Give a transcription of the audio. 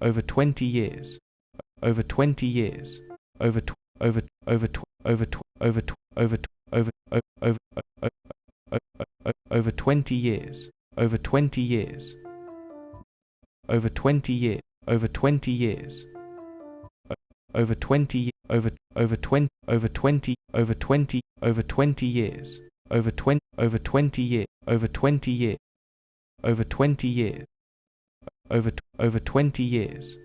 over 20 years, over 20 years, over over over over over over over over over 20 years, over 20 years, over 20 year, over 20 years, over 20 over over 20 over 20 over 20 over 20 years, over 20 over 20 year, over 20 year, over 20 years, over over 20 years,